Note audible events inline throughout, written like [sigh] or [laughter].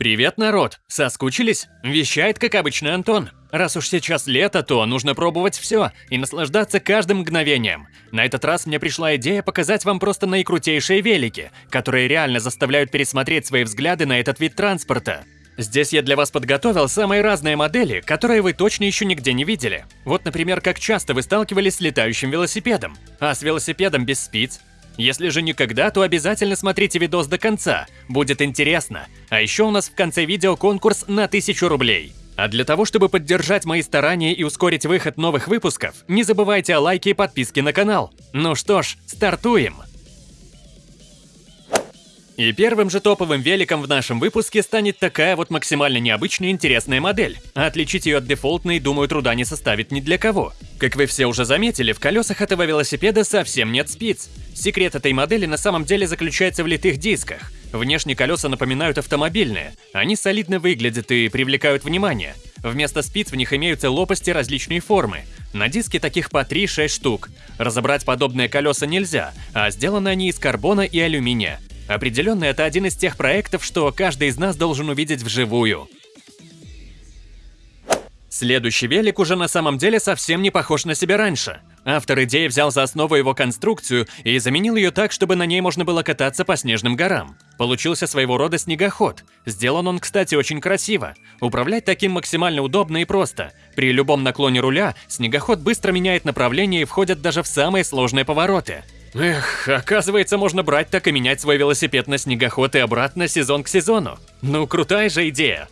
Привет, народ! Соскучились? Вещает, как обычно, Антон. Раз уж сейчас лето, то нужно пробовать все и наслаждаться каждым мгновением. На этот раз мне пришла идея показать вам просто наикрутейшие велики, которые реально заставляют пересмотреть свои взгляды на этот вид транспорта. Здесь я для вас подготовил самые разные модели, которые вы точно еще нигде не видели. Вот, например, как часто вы сталкивались с летающим велосипедом, а с велосипедом без спиц, если же никогда, то обязательно смотрите видос до конца, будет интересно. А еще у нас в конце видео конкурс на 1000 рублей. А для того, чтобы поддержать мои старания и ускорить выход новых выпусков, не забывайте о лайке и подписке на канал. Ну что ж, стартуем! И первым же топовым великом в нашем выпуске станет такая вот максимально необычная и интересная модель. А отличить ее от дефолтной, думаю, труда не составит ни для кого. Как вы все уже заметили, в колесах этого велосипеда совсем нет спиц. Секрет этой модели на самом деле заключается в литых дисках. Внешне колеса напоминают автомобильные. Они солидно выглядят и привлекают внимание. Вместо спиц в них имеются лопасти различной формы. На диске таких по 3-6 штук. Разобрать подобные колеса нельзя, а сделаны они из карбона и алюминия. Определенно, это один из тех проектов, что каждый из нас должен увидеть вживую. Следующий велик уже на самом деле совсем не похож на себя раньше. Автор идеи взял за основу его конструкцию и заменил ее так, чтобы на ней можно было кататься по снежным горам. Получился своего рода снегоход. Сделан он, кстати, очень красиво. Управлять таким максимально удобно и просто. При любом наклоне руля снегоход быстро меняет направление и входит даже в самые сложные повороты. Эх, оказывается, можно брать так и менять свой велосипед на снегоход и обратно сезон к сезону. Ну, крутая же идея.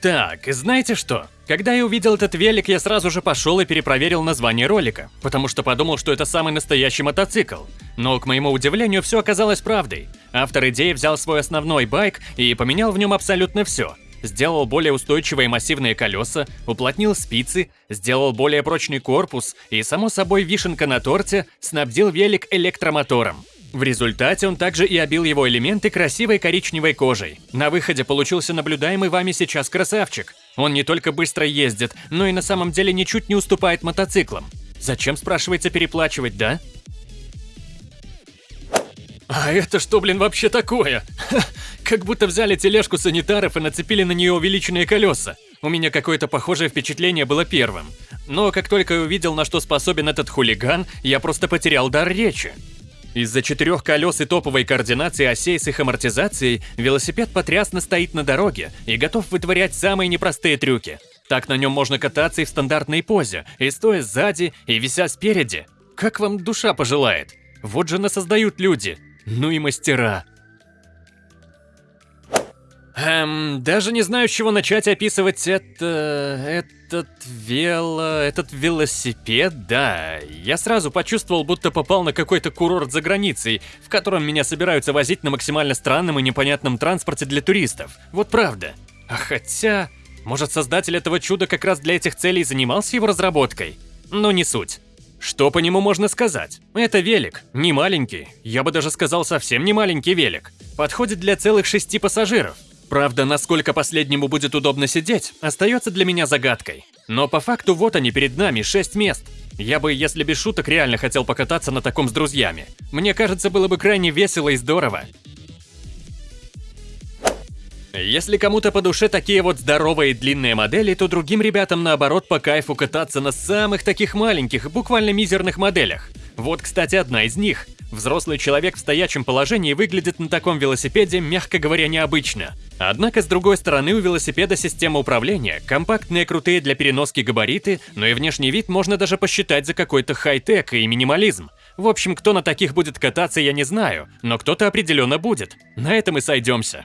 Так, знаете что? Когда я увидел этот велик, я сразу же пошел и перепроверил название ролика, потому что подумал, что это самый настоящий мотоцикл. Но, к моему удивлению, все оказалось правдой. Автор идеи взял свой основной байк и поменял в нем абсолютно все – сделал более устойчивые массивные колеса, уплотнил спицы, сделал более прочный корпус и, само собой, вишенка на торте, снабдил велик электромотором. В результате он также и обил его элементы красивой коричневой кожей. На выходе получился наблюдаемый вами сейчас красавчик. Он не только быстро ездит, но и на самом деле ничуть не уступает мотоциклам. Зачем, спрашивается, переплачивать, да? А это что, блин, вообще такое? Ха, [laughs] как будто взяли тележку санитаров и нацепили на нее увеличенные колеса. У меня какое-то похожее впечатление было первым. Но как только я увидел, на что способен этот хулиган, я просто потерял дар речи. Из-за четырех колес и топовой координации осей с их амортизацией, велосипед потрясно стоит на дороге и готов вытворять самые непростые трюки. Так на нем можно кататься и в стандартной позе, и стоя сзади, и вися спереди. Как вам душа пожелает. Вот же насоздают люди. Ну и мастера. Эм, даже не знаю, с чего начать описывать это... этот вело... этот велосипед, да. Я сразу почувствовал, будто попал на какой-то курорт за границей, в котором меня собираются возить на максимально странном и непонятном транспорте для туристов. Вот правда. А хотя... Может, создатель этого чуда как раз для этих целей занимался его разработкой? Но не суть. Что по нему можно сказать? Это велик, не маленький, я бы даже сказал совсем не маленький велик. Подходит для целых шести пассажиров. Правда, насколько последнему будет удобно сидеть, остается для меня загадкой. Но по факту вот они перед нами, шесть мест. Я бы, если без шуток, реально хотел покататься на таком с друзьями. Мне кажется, было бы крайне весело и здорово. Если кому-то по душе такие вот здоровые длинные модели, то другим ребятам наоборот по кайфу кататься на самых таких маленьких, буквально мизерных моделях. Вот, кстати, одна из них. Взрослый человек в стоячем положении выглядит на таком велосипеде, мягко говоря, необычно. Однако, с другой стороны, у велосипеда система управления, компактные крутые для переноски габариты, но и внешний вид можно даже посчитать за какой-то хай-тек и минимализм. В общем, кто на таких будет кататься, я не знаю, но кто-то определенно будет. На этом и сойдемся.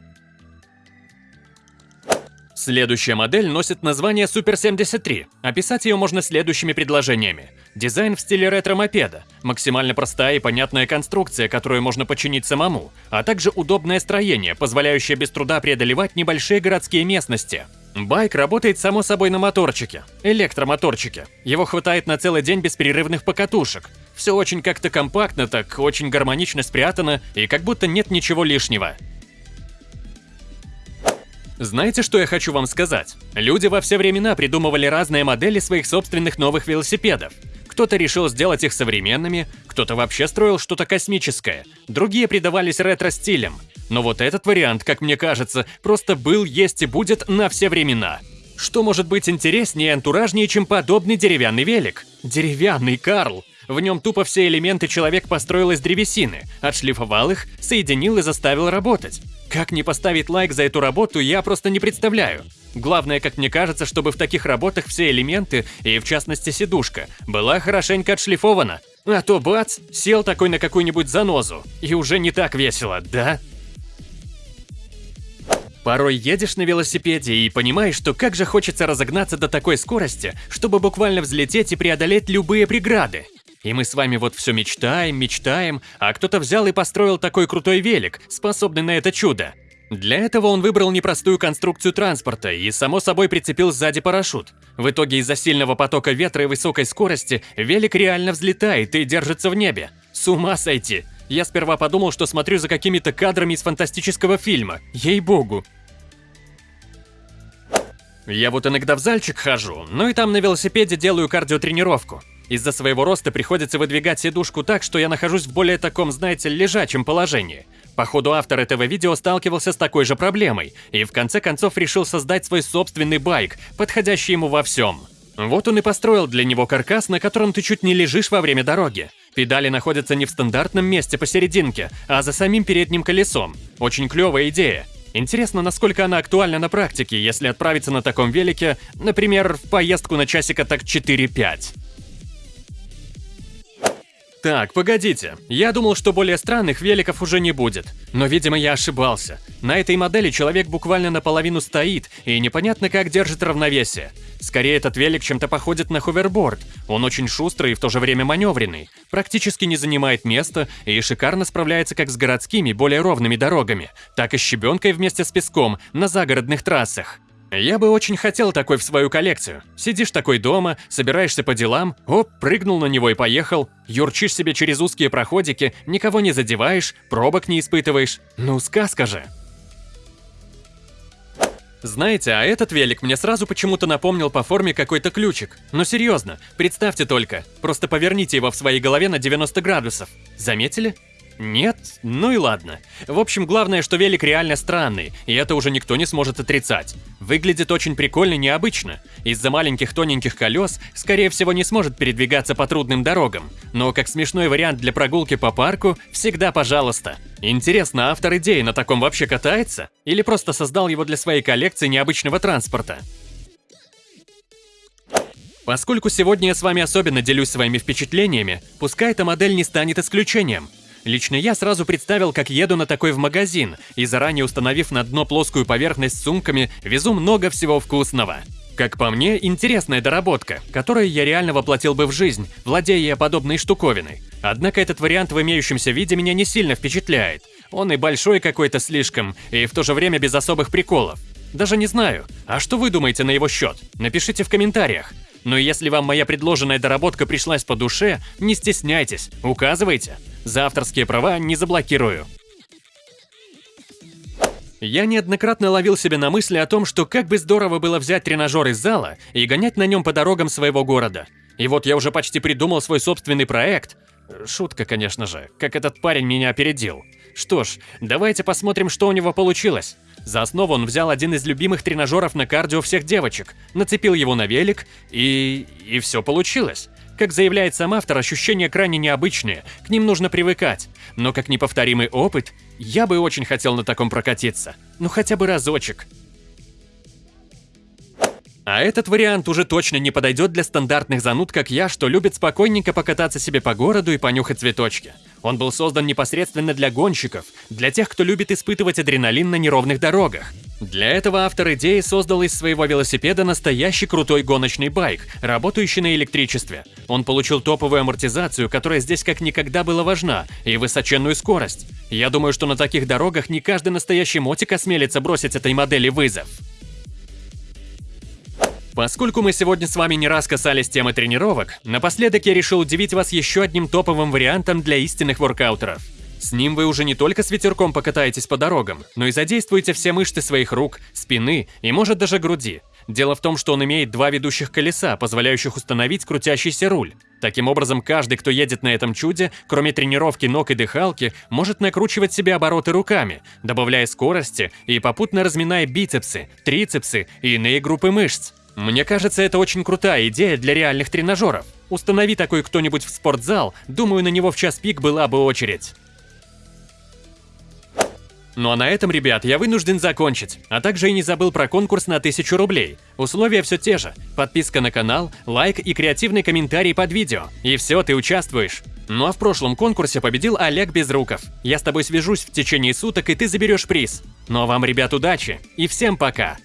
Следующая модель носит название Super 73. Описать ее можно следующими предложениями. Дизайн в стиле ретро-мопеда, максимально простая и понятная конструкция, которую можно починить самому, а также удобное строение, позволяющее без труда преодолевать небольшие городские местности. Байк работает само собой на моторчике, электромоторчике. Его хватает на целый день без перерывных покатушек. Все очень как-то компактно, так очень гармонично спрятано и как будто нет ничего лишнего. Знаете, что я хочу вам сказать? Люди во все времена придумывали разные модели своих собственных новых велосипедов. Кто-то решил сделать их современными, кто-то вообще строил что-то космическое, другие придавались ретро-стилям. Но вот этот вариант, как мне кажется, просто был, есть и будет на все времена. Что может быть интереснее и антуражнее, чем подобный деревянный велик? Деревянный, Карл! В нем тупо все элементы человек построил из древесины, отшлифовал их, соединил и заставил работать. Как не поставить лайк за эту работу, я просто не представляю. Главное, как мне кажется, чтобы в таких работах все элементы, и в частности сидушка, была хорошенько отшлифована. А то бац, сел такой на какую-нибудь занозу, и уже не так весело, да? Порой едешь на велосипеде и понимаешь, что как же хочется разогнаться до такой скорости, чтобы буквально взлететь и преодолеть любые преграды. И мы с вами вот все мечтаем, мечтаем, а кто-то взял и построил такой крутой велик, способный на это чудо. Для этого он выбрал непростую конструкцию транспорта и, само собой, прицепил сзади парашют. В итоге из-за сильного потока ветра и высокой скорости велик реально взлетает и держится в небе. С ума сойти! Я сперва подумал, что смотрю за какими-то кадрами из фантастического фильма. Ей-богу. Я вот иногда в зальчик хожу, ну и там на велосипеде делаю кардиотренировку. Из-за своего роста приходится выдвигать сидушку так, что я нахожусь в более таком, знаете, лежачем положении. Походу, автор этого видео сталкивался с такой же проблемой и в конце концов решил создать свой собственный байк, подходящий ему во всем. Вот он и построил для него каркас, на котором ты чуть не лежишь во время дороги. Педали находятся не в стандартном месте посерединке, а за самим передним колесом. Очень клевая идея. Интересно, насколько она актуальна на практике, если отправиться на таком велике, например, в поездку на часика так 4-5. Так, погодите. Я думал, что более странных великов уже не будет. Но, видимо, я ошибался. На этой модели человек буквально наполовину стоит, и непонятно как держит равновесие. Скорее, этот велик чем-то походит на ховерборд. Он очень шустрый и в то же время маневренный. Практически не занимает места и шикарно справляется как с городскими, более ровными дорогами, так и с щебенкой вместе с песком на загородных трассах. Я бы очень хотел такой в свою коллекцию. Сидишь такой дома, собираешься по делам, оп, прыгнул на него и поехал. Юрчишь себе через узкие проходики, никого не задеваешь, пробок не испытываешь. Ну, сказка же. Знаете, а этот велик мне сразу почему-то напомнил по форме какой-то ключик. Но серьезно, представьте только, просто поверните его в своей голове на 90 градусов. Заметили? Нет? Ну и ладно. В общем, главное, что велик реально странный, и это уже никто не сможет отрицать. Выглядит очень прикольно и необычно. Из-за маленьких тоненьких колес, скорее всего, не сможет передвигаться по трудным дорогам. Но как смешной вариант для прогулки по парку, всегда пожалуйста. Интересно, автор идеи на таком вообще катается? Или просто создал его для своей коллекции необычного транспорта? Поскольку сегодня я с вами особенно делюсь своими впечатлениями, пускай эта модель не станет исключением. Лично я сразу представил, как еду на такой в магазин, и заранее установив на дно плоскую поверхность с сумками, везу много всего вкусного. Как по мне, интересная доработка, которую я реально воплотил бы в жизнь, владея подобной штуковиной. Однако этот вариант в имеющемся виде меня не сильно впечатляет. Он и большой какой-то слишком, и в то же время без особых приколов. Даже не знаю. А что вы думаете на его счет? Напишите в комментариях. Но если вам моя предложенная доработка пришлась по душе, не стесняйтесь, указывайте. За авторские права не заблокирую. Я неоднократно ловил себя на мысли о том, что как бы здорово было взять тренажер из зала и гонять на нем по дорогам своего города. И вот я уже почти придумал свой собственный проект. Шутка, конечно же, как этот парень меня опередил. Что ж, давайте посмотрим, что у него получилось. За основу он взял один из любимых тренажеров на кардио всех девочек, нацепил его на велик, и... и все получилось. Как заявляет сам автор, ощущения крайне необычные, к ним нужно привыкать. Но как неповторимый опыт, я бы очень хотел на таком прокатиться. Ну хотя бы разочек. А этот вариант уже точно не подойдет для стандартных зануд, как я, что любит спокойненько покататься себе по городу и понюхать цветочки. Он был создан непосредственно для гонщиков, для тех, кто любит испытывать адреналин на неровных дорогах. Для этого автор идеи создал из своего велосипеда настоящий крутой гоночный байк, работающий на электричестве. Он получил топовую амортизацию, которая здесь как никогда была важна, и высоченную скорость. Я думаю, что на таких дорогах не каждый настоящий мотик осмелится бросить этой модели вызов. Поскольку мы сегодня с вами не раз касались темы тренировок, напоследок я решил удивить вас еще одним топовым вариантом для истинных воркаутеров. С ним вы уже не только с ветерком покатаетесь по дорогам, но и задействуете все мышцы своих рук, спины и может даже груди. Дело в том, что он имеет два ведущих колеса, позволяющих установить крутящийся руль. Таким образом, каждый, кто едет на этом чуде, кроме тренировки ног и дыхалки, может накручивать себе обороты руками, добавляя скорости и попутно разминая бицепсы, трицепсы и иные группы мышц. Мне кажется, это очень крутая идея для реальных тренажеров. Установи такой кто-нибудь в спортзал, думаю, на него в час пик была бы очередь. Ну а на этом, ребят, я вынужден закончить. А также и не забыл про конкурс на 1000 рублей. Условия все те же. Подписка на канал, лайк и креативный комментарий под видео. И все, ты участвуешь. Ну а в прошлом конкурсе победил Олег Безруков. Я с тобой свяжусь в течение суток, и ты заберешь приз. Ну а вам, ребят, удачи. И всем пока.